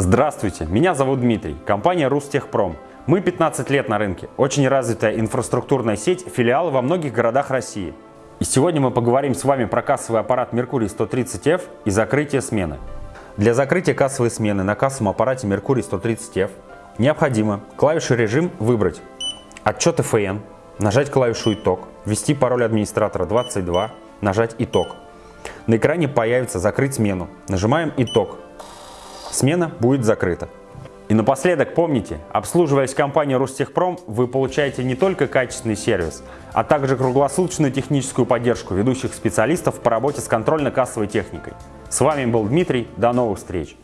Здравствуйте, меня зовут Дмитрий, компания Рустехпром. Мы 15 лет на рынке, очень развитая инфраструктурная сеть, филиалы во многих городах России. И сегодня мы поговорим с вами про кассовый аппарат Mercury 130F и закрытие смены. Для закрытия кассовой смены на кассовом аппарате Mercury 130F необходимо клавишу режим выбрать, отчет ФН, нажать клавишу итог, ввести пароль администратора 22, нажать итог. На экране появится закрыть смену, нажимаем итог, смена будет закрыта. И напоследок помните, обслуживаясь компанией Ростехпром, вы получаете не только качественный сервис, а также круглосуточную техническую поддержку ведущих специалистов по работе с контрольно-кассовой техникой. С вами был Дмитрий, до новых встреч!